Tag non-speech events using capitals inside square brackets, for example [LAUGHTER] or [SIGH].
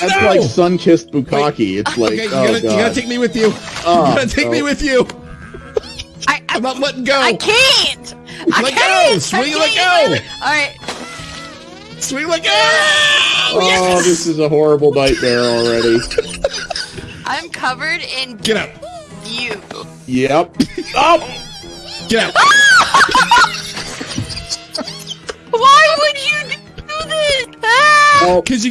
That's no! like sun-kissed bukkake. It's like, okay, you oh gotta, you gotta oh, take me with you. Oh, you gotta take me oh. with you. I, I, I'm not letting go. I can't. I Let can't. go, Swing, let go. All right. Sweet let go. Oh, yes! this is a horrible nightmare already. [LAUGHS] I'm covered in Get up. you. Yep. Oh! Get up. [LAUGHS] Why would you do this? Ah! Because you